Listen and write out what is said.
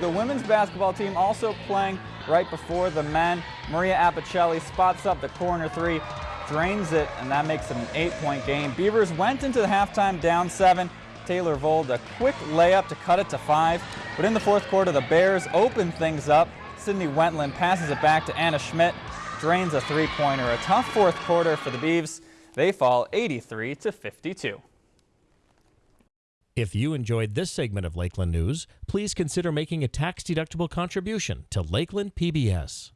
The women's basketball team also playing right before the men. Maria Apicelli spots up the corner three, drains it, and that makes it an eight-point game. Beavers went into the halftime down seven. Taylor Vold a quick layup to cut it to five. But in the fourth quarter, the Bears open things up. Sydney Wentland passes it back to Anna Schmidt, drains a three-pointer. A tough fourth quarter for the Beavs. They fall 83 to 52. If you enjoyed this segment of Lakeland News, please consider making a tax-deductible contribution to Lakeland PBS.